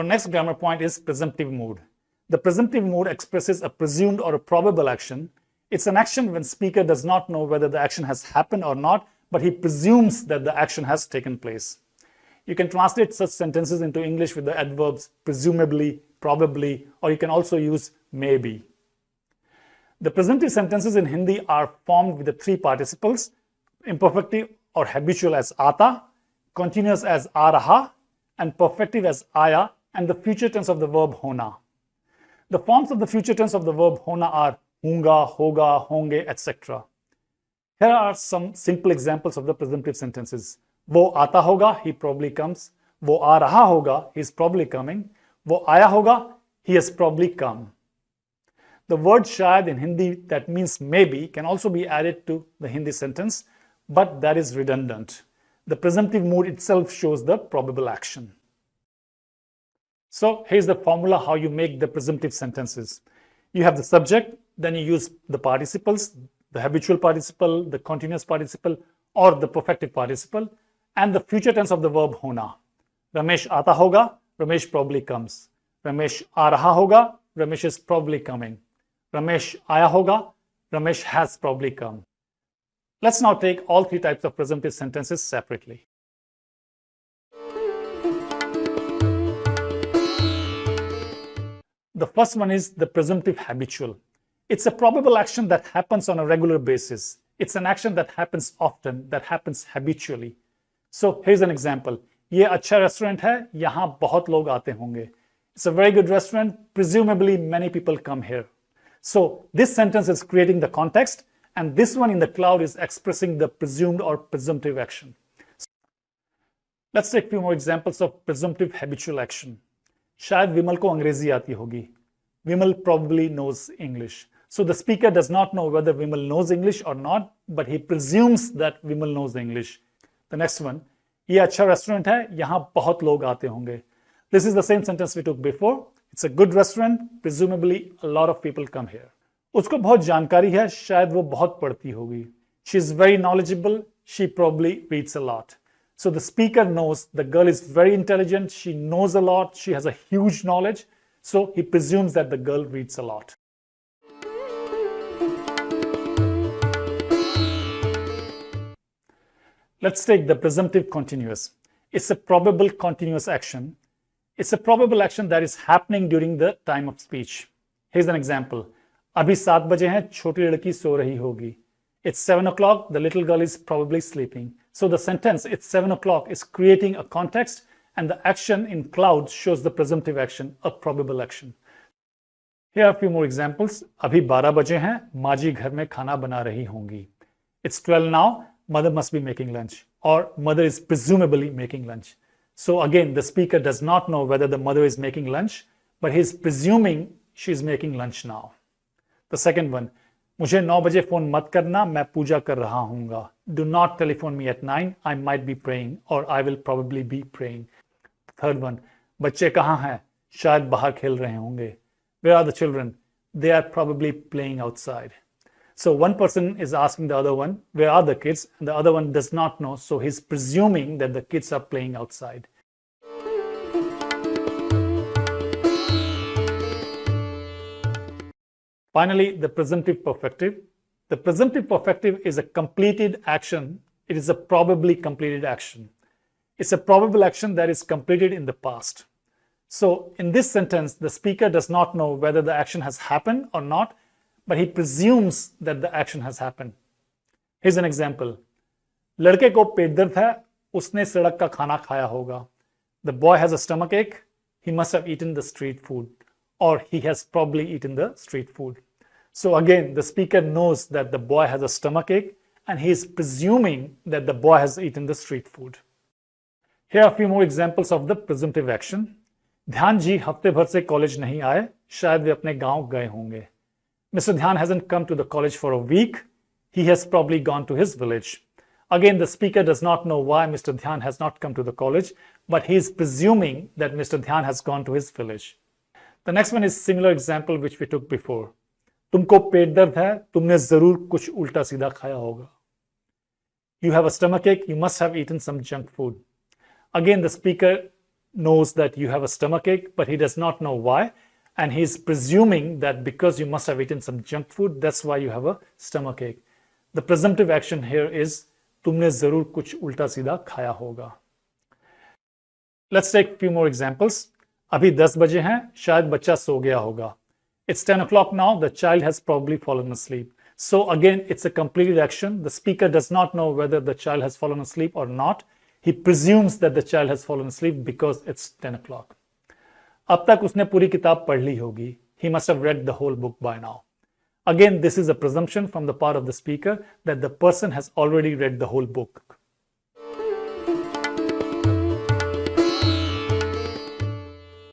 Our next grammar point is presumptive mood. The presumptive mood expresses a presumed or a probable action. It's an action when speaker does not know whether the action has happened or not, but he presumes that the action has taken place. You can translate such sentences into English with the adverbs presumably, probably, or you can also use maybe. The presumptive sentences in Hindi are formed with the three participles, imperfective or habitual as ata, continuous as araha, and perfective as aya, and the future tense of the verb hona. The forms of the future tense of the verb hona are hunga, hoga, honge, etc. Here are some simple examples of the presumptive sentences. Wo aata hoga, he probably comes. Wo aa raha hoga, he is probably coming. Wo aaya hoga, he has probably come. The word shayad in Hindi that means maybe can also be added to the Hindi sentence, but that is redundant. The presumptive mood itself shows the probable action so here's the formula how you make the presumptive sentences you have the subject then you use the participles the habitual participle the continuous participle or the perfective participle and the future tense of the verb hona. Ramesh aata hoga, Ramesh probably comes. Ramesh aa hoga, Ramesh is probably coming. Ramesh aya hoga, Ramesh has probably come. Let's now take all three types of presumptive sentences separately. The first one is the presumptive habitual. It's a probable action that happens on a regular basis. It's an action that happens often, that happens habitually. So here's an example. ये अच्छा restaurant है यहाँ बहुत लोग आते होंगे It's a very good restaurant. Presumably, many people come here. So this sentence is creating the context, and this one in the cloud is expressing the presumed or presumptive action. Let's take a few more examples of presumptive habitual action. शायद विमल को अंग्रेज़ी आती होगी. विमल probably knows English. So the speaker does not know whether Vimal knows English or not, but he presumes that Vimal knows English. The next one, ये अच्छा restaurant है यहाँ बहुत लोग आते होंगे this is the same sentence we took before it's a good restaurant presumably lot of people come here उसको बहुत जानकारी है शायद वो बहुत पढ़ती होगी she is very knowledgeable she probably reads a lot So the speaker knows the girl is very intelligent, she knows a lot, she has a huge knowledge, so he presumes that the girl reads a lot. Let's take the presumptive continuous. It's a probable continuous action. It's a probable action that is happening during the time of speech. Here's an example. अभी सात बजे हैं छोटी लड़की सो रही होगी. It's seven o'clock. The little girl is probably sleeping. So the sentence, it's 7 o'clock, is creating a context and the action in cloud shows the presumptive action, a probable action. Here are a few more examples. Abhi 12 baje hain, Maji ghar mein khana bana rahi hongi. It's 12 now, mother must be making lunch or mother is presumably making lunch. So again, the speaker does not know whether the mother is making lunch, but he's presuming she's making lunch now. The second one, मुझे नौ बजे phone मत करना मैं पूजा कर रहा हूँगा Do not telephone me at nine. I might be praying or I will probably be praying. Third one, बच्चे कहाँ हैं शायद बाहर खेल रहे होंगे Where are the children? They are probably playing outside. So one person is asking the other one, where are the kids? And the other one does not know. So he's presuming that the kids are playing outside. Finally, the presumptive perfective. The presumptive perfective is a completed action. It is a probably completed action. It's a probable action that is completed in the past. So in this sentence, the speaker does not know whether the action has happened or not, but he presumes that the action has happened. Here's an example. लड़के को पेट दर्द है उसने सड़क का खाना खाया होगा The boy has a stomach ache. He must have eaten the street food or he has probably eaten the street food. So again, the speaker knows that the boy has a stomach ache and he is presuming that the boy has eaten the street food. Here are a few more examples of the presumptive action. ध्यान जी हफ्ते भर से college नहीं आए शायद वे अपने गांव गए होंगे Mr. Dhyan hasn't come to the college for a week. He has probably gone to his village. Again, the speaker does not know why Mr. Dhyan has not come to the college, but he is presuming that Mr. Dhyan has gone to his village. The next one is similar example which we took before. तुमको पेट दर्द है, तुमने ज़रूर कुछ उल्टा सीधा खाया होगा। You have a stomach ache you must have eaten some junk food again the speaker knows that you have a stomach ache but he does not know why and he is presuming that because you must have eaten some junk food that's why you have a stomach ache the presumptive action here is तुमने ज़रूर कुछ उल्टा सीधा खाया होगा। Let's take few more examples अभी दस बजे हैं, शायद बच्चा सो गया होगा। It's 10 o'clock now, the child has probably fallen asleep. So again, it's a completed action. The speaker does not know whether the child has fallen asleep or not. He presumes that the child has fallen asleep because it's 10 o'clock. अब तक उसने पूरी किताब पढ़ ली होगी. He must have read the whole book by now. Again, this is a presumption from the part of the speaker that the person has already read the whole book.